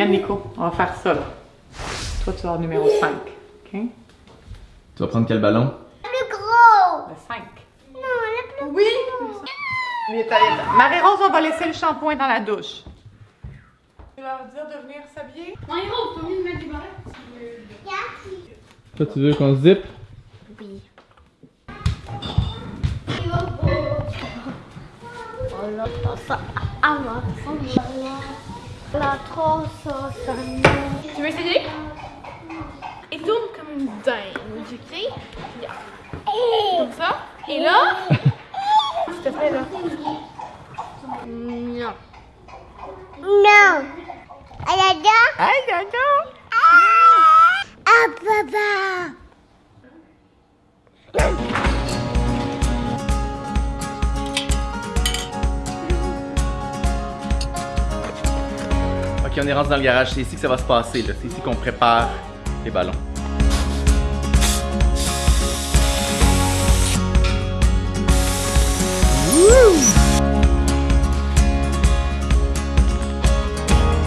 Regarde Nico, on va faire ça là. Toi tu vas avoir numéro 5. OK? Tu vas prendre quel ballon? Le gros. Le 5. Non, le plus Oui! Allez, vite. Marie-Rose, on va laisser le shampoing dans la douche. Tu vas leur dire de venir s'habiller? Marie-Rose, t'as envie de mettre des barrettes? Toi, tu veux qu'on zip? Oui. La trop Tu veux essayer? Et tourne comme une dingue, ok? Yeah. Comme ça. Et là, s'il te plaît, là. Non. Non. Elle a deux. Hey, Gaga! Ah, papa. On est rentré dans le garage. C'est ici que ça va se passer. C'est ici qu'on prépare les ballons.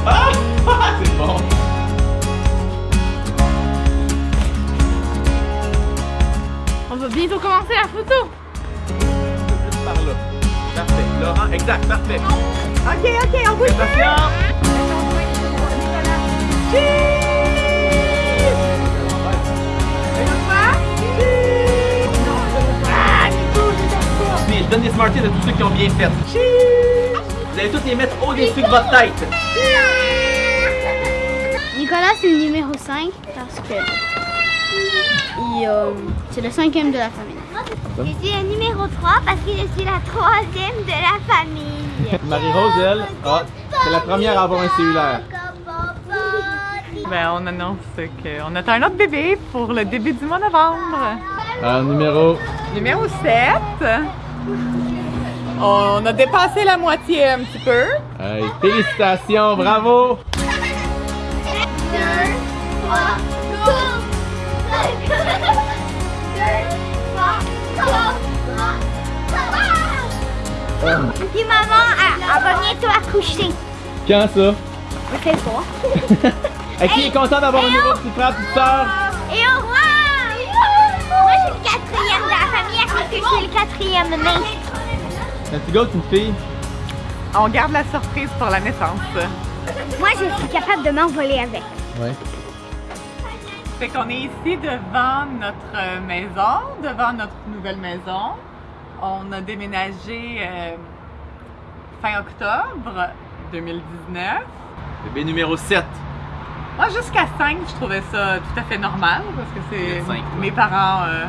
Ah! C'est bon! On va bientôt commencer la photo. Juste par là. Parfait. Laurent, exact, parfait. Ok, ok, on bouge plus! Donne des Smarties à tous ceux qui ont bien fait. Vous allez tous les mettre au-dessus de votre tête. Nicolas, c'est le numéro 5 parce que euh, c'est le cinquième de la famille. Je suis le numéro 3 parce que je suis la troisième de la famille. Marie-Rose, elle, ah, c'est la première à avoir un cellulaire. Ben, on annonce qu'on attend un autre bébé pour le début du mois de novembre. Alors, numéro. Numéro 7. On a dépassé la moitié un petit peu. Hey, félicitations, bravo! Puis maman, elle, va bientôt accoucher. Quand ça? Je sais pas. Qui est content d'avoir un nouveau petit frère, petite sœur? Et au que je suis le quatrième né. Un petit gars ou une fille? On garde la surprise pour la naissance. Moi, je suis capable de m'envoler avec. Ouais. Fait qu'on est ici devant notre maison, devant notre nouvelle maison. On a déménagé euh, fin octobre 2019. Bébé numéro 7. Moi, jusqu'à 5, je trouvais ça tout à fait normal parce que c'est mes parents euh,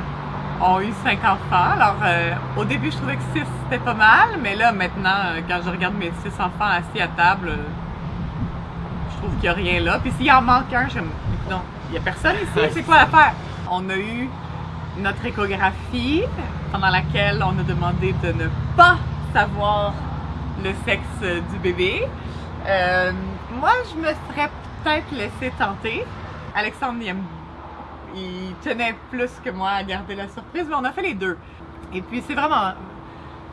ont eu 5 enfants. Alors, euh, au début, je trouvais que 6 c'était pas mal, mais là, maintenant, euh, quand je regarde mes 6 enfants assis à table, euh, je trouve qu'il n'y a rien là. Puis s'il en manque un, je me non, il n'y a personne ici, c'est quoi l'affaire? On a eu notre échographie pendant laquelle on a demandé de ne pas savoir le sexe du bébé. Euh, moi, je me serais peut-être laissé tenter. Alexandre, il, aime- il tenait plus que moi à garder la surprise, mais on a fait les deux. Et puis, c'est vraiment,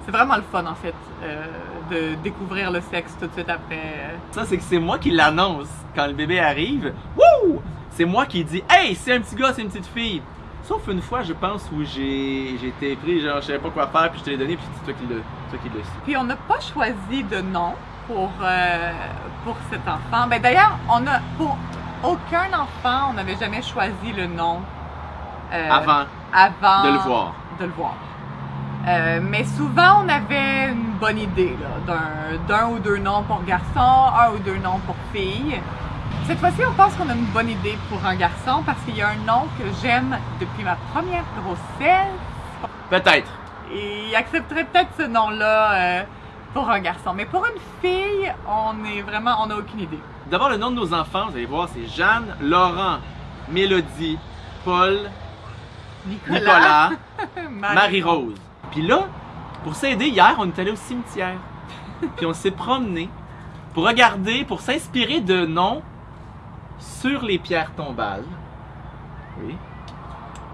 c'est vraiment le fun, en fait, euh, de découvrir le sexe tout de suite après. Ça, c'est que c'est moi qui l'annonce quand le bébé arrive. Wouh! C'est moi qui dis Hey, c'est un petit gars, c'est une petite fille. Sauf une fois, je pense, où j'ai été pris, genre, je savais pas quoi faire, puis je te l'ai donné, puis c'est toi qui l'as toi qui. Puis, on n'a pas choisi de nom pour, euh, pour cet enfant. Ben, D'ailleurs, on a, pour aucun enfant, on n'avait jamais choisi le nom. euh, Avant avant de le voir. de le voir. Euh, mais souvent, on avait une bonne idée d'un, ou deux noms pour garçon, un ou deux noms pour fille. Cette fois-ci, on pense qu'on a une bonne idée pour un garçon parce qu'il y a un nom que j'aime depuis ma première grossesse. Peut-être. Il accepterait peut-être ce nom-là euh, pour un garçon. Mais pour une fille, on est vraiment, on n'a aucune idée. D'abord, le nom de nos enfants, vous allez voir, c'est Jeanne, Laurent, Mélodie, Paul, Nicolas, Marie- Marie-Rose. Puis là, pour s'aider, hier, on est allé au cimetière. Puis on s'est promené pour regarder, pour s'inspirer de noms sur les pierres tombales. Oui.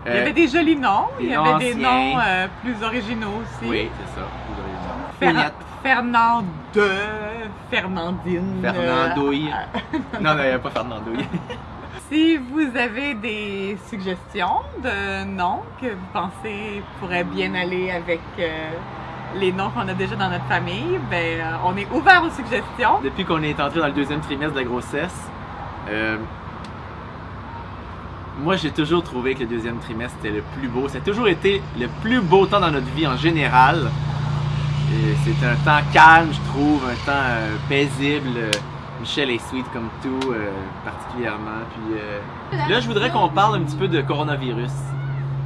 Il y Euh, avait des jolis noms, il y avait des noms euh, plus originaux aussi. Oui, c'est ça. Raison. Fer- Fournette. Fernand de Fernandine. Fernandouille. euh, Non, non, il n'y a pas Fernandouille. Si vous avez des suggestions de noms que vous pensez pourraient bien aller avec euh, les noms qu'on a déjà dans notre famille, ben, euh, on est ouvert aux suggestions. Depuis qu'on est entré dans le deuxième trimestre de la grossesse, euh, moi j'ai toujours trouvé que le deuxième trimestre était le plus beau. Ça a toujours été le plus beau temps dans notre vie en général. Et C'est un temps calme, je trouve, un temps euh, paisible. Euh, Michel est sweet comme tout, euh, particulièrement. Puis euh, là, je voudrais qu'on parle un petit peu de coronavirus,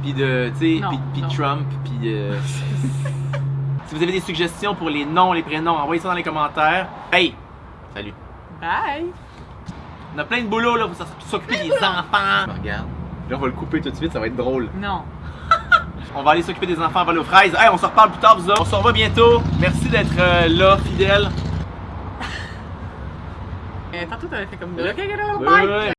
puis de, tu sais, puis-. Trump, puis. euh, si vous avez des suggestions pour les noms, les prénoms, envoyez ça dans les commentaires. Hey, salut. Bye! On a plein de boulot là pour s- s'occuper des enfants. Regarde. Là, on va le couper tout de suite, ça va être drôle. Non. On va aller s'occuper des enfants, aller aux fraises. Hey, on se reparle plus tard, vous autres. On se revoit bientôt. Merci d'être euh, là, fidèles. Euh, tantôt, t'avais fait comme... Ouais.